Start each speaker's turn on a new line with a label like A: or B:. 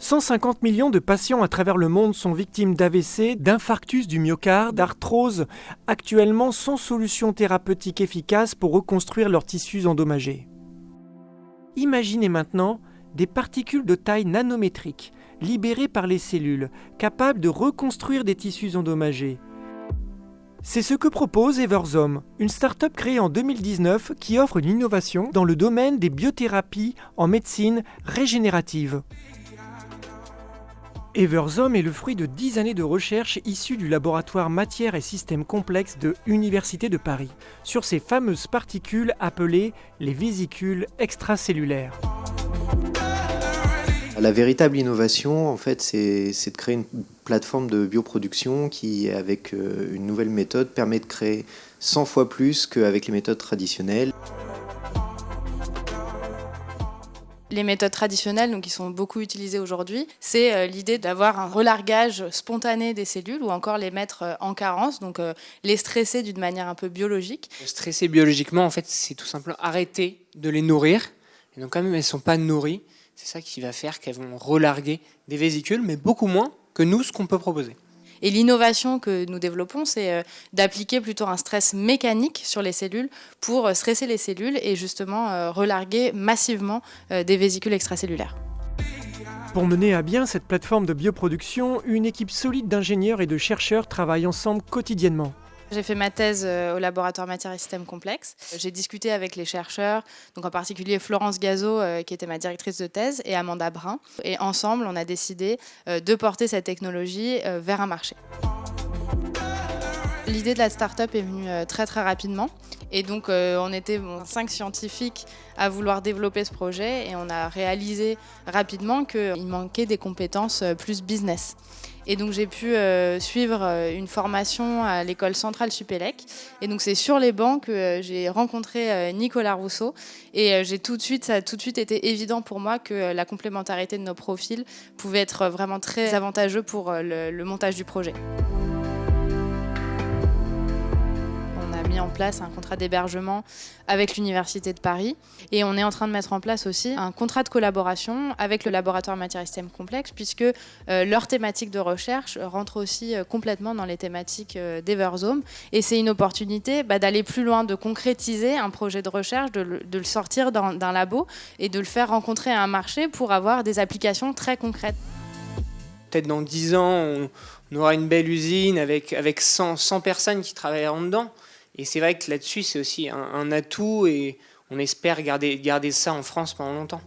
A: 150 millions de patients à travers le monde sont victimes d'AVC, d'infarctus du myocarde, d'arthrose, actuellement sans solution thérapeutique efficace pour reconstruire leurs tissus endommagés. Imaginez maintenant des particules de taille nanométrique, libérées par les cellules, capables de reconstruire des tissus endommagés. C'est ce que propose Everzome, une start-up créée en 2019 qui offre une innovation dans le domaine des biothérapies en médecine régénérative. Everzome est le fruit de 10 années de recherche issues du laboratoire Matières et Systèmes Complexes de Université de Paris sur ces fameuses particules appelées les vésicules extracellulaires.
B: La véritable innovation, en fait, c'est de créer une plateforme de bioproduction qui, avec euh, une nouvelle méthode, permet de créer 100 fois plus qu'avec les méthodes traditionnelles.
C: Les méthodes traditionnelles, donc qui sont beaucoup utilisées aujourd'hui, c'est euh, l'idée d'avoir un relargage spontané des cellules ou encore les mettre euh, en carence, donc euh, les stresser d'une manière un peu biologique.
D: Stresser biologiquement, en fait, c'est tout simplement arrêter de les nourrir. Et donc, quand même, elles ne sont pas nourries. C'est ça qui va faire qu'elles vont relarguer des vésicules, mais beaucoup moins que nous, ce qu'on peut proposer.
C: Et l'innovation que nous développons, c'est euh, d'appliquer plutôt un stress mécanique sur les cellules pour euh, stresser les cellules et justement euh, relarguer massivement des vésicules extracellulaires.
A: Pour mener à bien cette plateforme de bioproduction, une équipe solide d'ingénieurs et de chercheurs travaille ensemble quotidiennement.
C: J'ai fait ma thèse euh, au laboratoire matières et systèmes complexes. J'ai discuté avec les chercheurs, donc en particulier Florence Gazot, euh, qui était ma directrice de thèse, et Amanda Brun. Et ensemble, on a décidé euh, de porter cette technologie vers un marché. L'idée de la start-up est venue très très rapidement. Et donc on était cinq scientifiques à vouloir développer ce projet et on a réalisé rapidement qu'il manquait des compétences plus business. Et donc j'ai pu euh, suivre euh, une formation à l'école centrale Supélec. Et donc c'est sur les bancs que euh, j'ai rencontré Nicolas Rousseau. Et j'ai tout de suite, ça a tout de suite été évident pour moi que la complémentarité de nos profils pouvait être vraiment très avantageux pour le montage du projet. En place un contrat d'hébergement avec l'Université de Paris. Et on est en train de mettre en place aussi un contrat de collaboration avec le laboratoire matières et systèmes complexes, puisque euh, leur thématique de recherche rentre aussi euh, complètement dans les thématiques euh. Et c'est une opportunité bah, d'aller plus loin, de concrétiser un projet de recherche, de le, sortir d'un labo et de le faire rencontrer à un marché pour avoir des applications très concrètes.
D: Peut-être dans 10 ans, on, aura une belle usine avec, avec 100, 100 personnes qui travailleront dedans. Et c'est vrai que là-dessus, c'est aussi un, atout et on espère garder, garder ça en France pendant longtemps.